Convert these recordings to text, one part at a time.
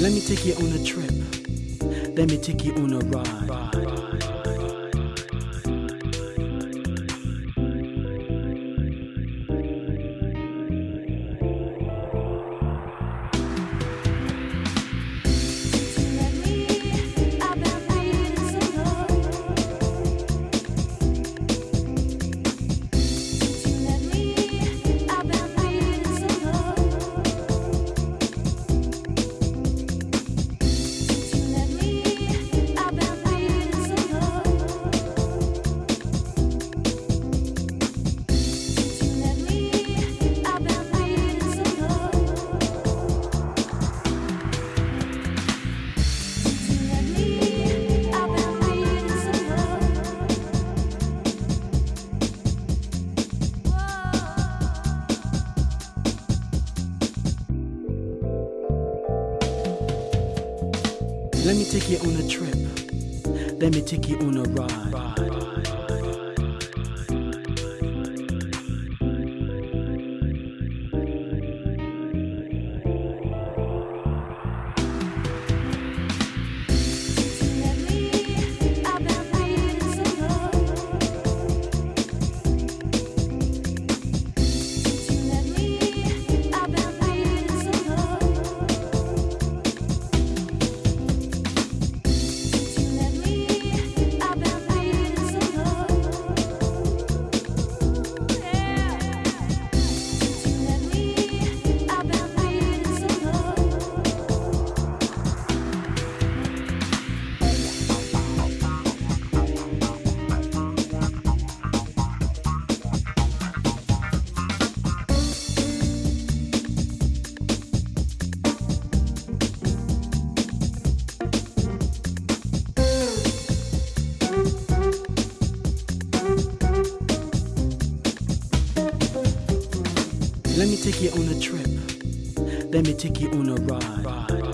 Let me take you on a trip. Let me take you on a ride. Let me take you on a trip. Let me take you on a ride. Let me take you on a trip. Let me take you on a ride.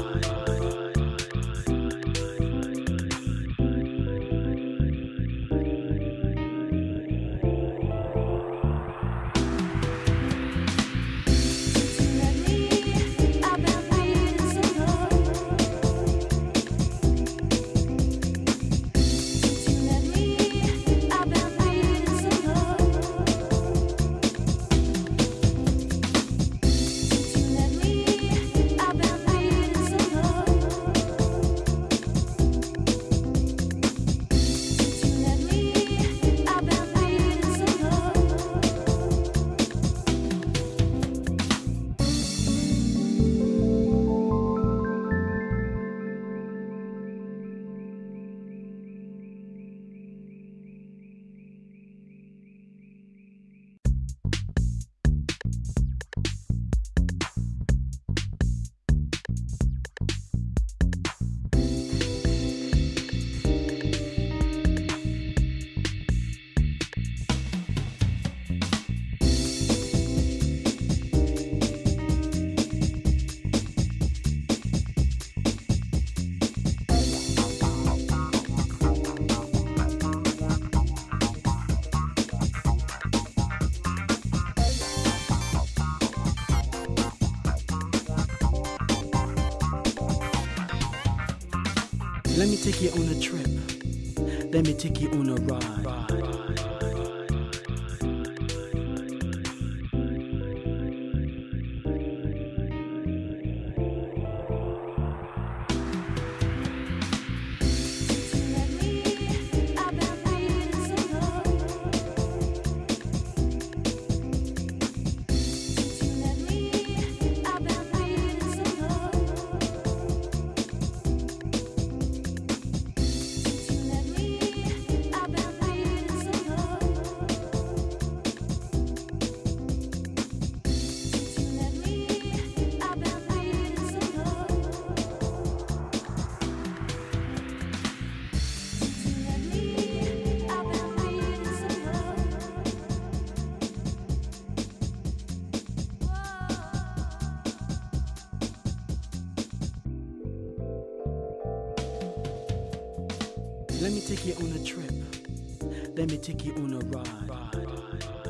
Let me take you on a trip. Let me take you on a ride. Let me take you on a trip. Let me take you on a ride.